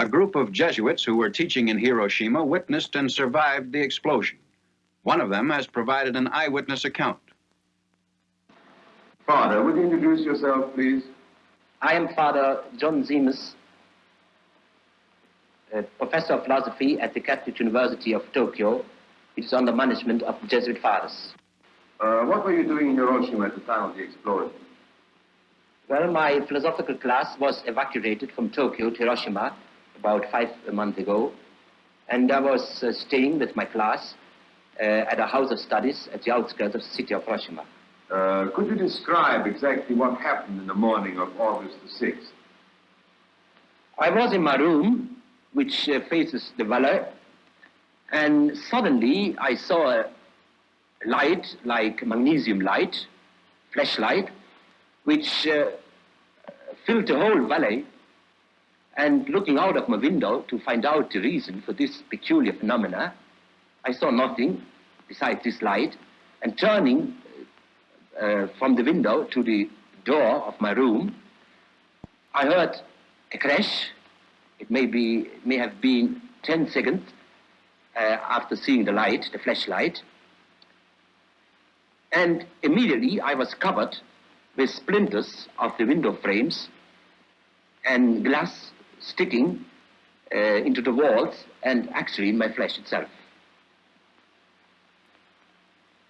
A group of Jesuits who were teaching in Hiroshima witnessed and survived the explosion. One of them has provided an eyewitness account. Father, would you introduce yourself, please? I am Father John Siemes, professor of philosophy at the Catholic University of Tokyo. It is under management of the Jesuit fathers. Uh, what were you doing in Hiroshima at the time of the explosion? Well, my philosophical class was evacuated from Tokyo to Hiroshima about five months ago, and I was uh, staying with my class uh, at a house of studies at the outskirts of the city of Hiroshima. Uh, could you describe exactly what happened in the morning of August the 6th? I was in my room, which uh, faces the valley, and suddenly I saw a light like magnesium light, flashlight, which uh, filled the whole valley. And looking out of my window to find out the reason for this peculiar phenomena, I saw nothing besides this light. And turning uh, from the window to the door of my room, I heard a crash. It may, be, may have been 10 seconds uh, after seeing the light, the flashlight. And immediately I was covered with splinters of the window frames and glass sticking uh, into the walls and actually in my flesh itself.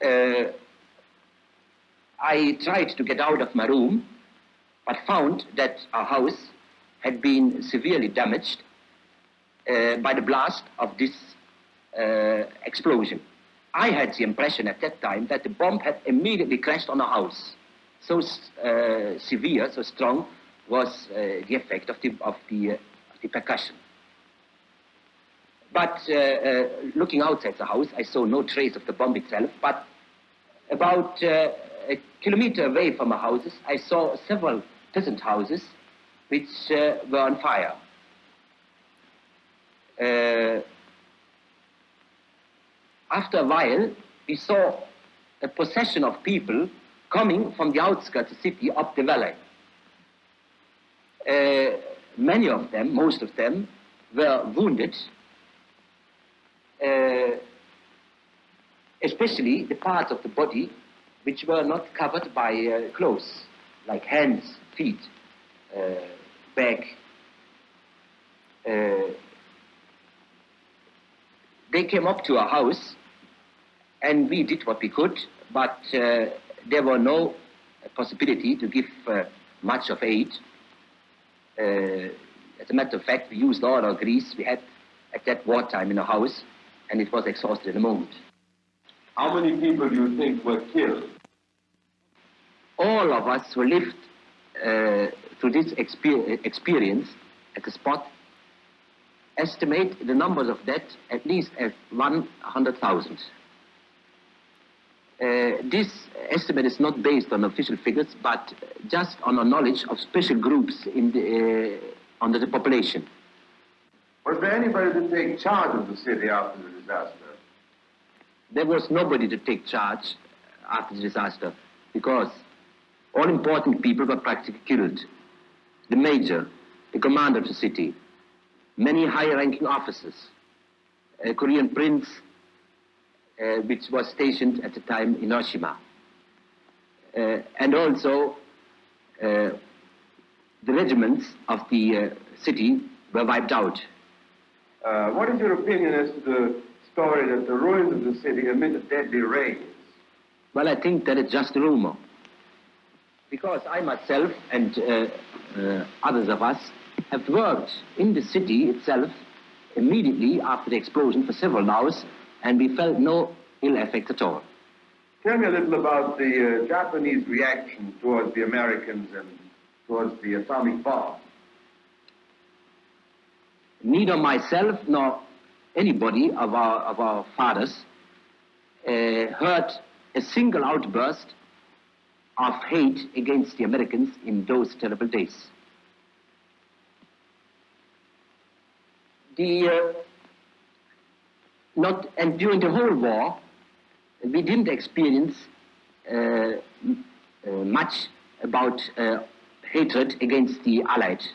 Uh, I tried to get out of my room, but found that our house had been severely damaged uh, by the blast of this uh, explosion. I had the impression at that time that the bomb had immediately crashed on a house. So uh, severe, so strong was uh, the effect of the, of the, uh, the percussion. But uh, uh, looking outside the house, I saw no trace of the bomb itself, but about uh, a kilometer away from our houses, I saw several peasant houses which were on fire. after a while, we saw a procession of people coming from the outskirts of the city up the valley. Uh, many of them, most of them, were wounded, uh, especially the parts of the body which were not covered by uh, clothes, like hands, feet, uh, back. Uh, they came up to our house and we did what we could, but there were no possibility to give much of aid. Uh, as a matter of fact, we used all our grease we had at that wartime in the house, and it was exhausted in a moment. How many people do you think were killed? All of us who lived uh, through this exper experience at the spot estimate the numbers of dead at least at 100,000. Uh, this estimate is not based on official figures, but just on a knowledge of special groups in the, uh, under the population. Was there anybody to take charge of the city after the disaster? There was nobody to take charge after the disaster because all important people were practically killed. The major, the commander of the city, many high-ranking officers, a Korean prince, uh, which was stationed at the time in Hiroshima. Uh, and also uh, the regiments of the city were wiped out. what is your opinion as to the story that the ruins of the city emitted deadly rays? Well, I think that it's just a rumor. Because I myself and uh, uh, others of us have worked in the city itself immediately after the explosion for several hours and we felt no ill effect at all. Tell me a little about the uh, Japanese reaction towards the Americans and towards the atomic bomb. Neither myself nor anybody of our, of our fathers uh, heard a single outburst of hate against the Americans in those terrible days. The uh, not, and during the whole war, we didn't experience uh, uh, much about uh, hatred against the Allies.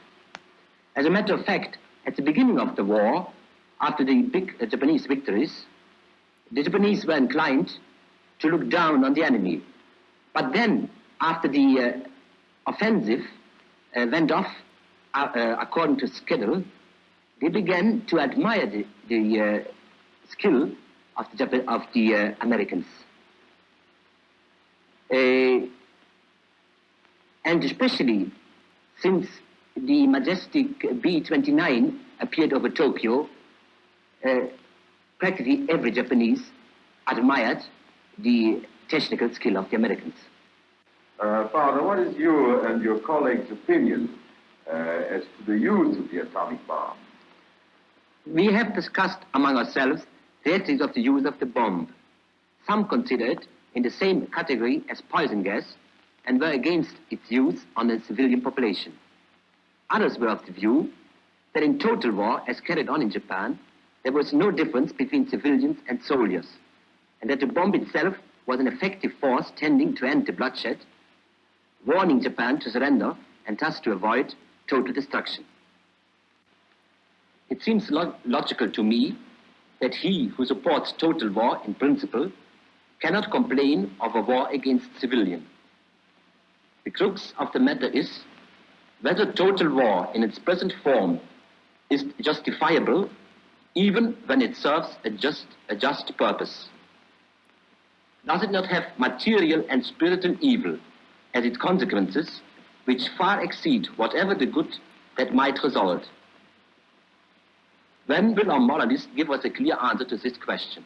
As a matter of fact, At the beginning of the war, after the big uh, Japanese victories, the Japanese were inclined to look down on the enemy. But then, after the uh, offensive uh, went off uh, according to schedule, they began to admire the, the skill of the, Jap- of the uh, Americans. Uh, and especially since the majestic B-29 appeared over Tokyo, uh, practically every Japanese admired the technical skill of the Americans. Uh, Father, what is your and your colleagues' opinion uh, as to the use of the atomic bomb? We have discussed among ourselves the ethics of the use of the bomb. Some consider it in the same category as poison gas and were against its use on the civilian population. Others were of the view that in total war, as carried on in Japan, there was no difference between civilians and soldiers, and that the bomb itself was an effective force tending to end the bloodshed, warning Japan to surrender and thus to avoid total destruction. It seems lo- logical to me that he who supports total war in principle cannot complain of a war against civilians. The crux of the matter is whether total war in its present form is justifiable even when it serves a just, a just purpose. Does it not have material and spiritual evil as its consequences which far exceed whatever the good that might result? When will our moralists give us a clear answer to this question?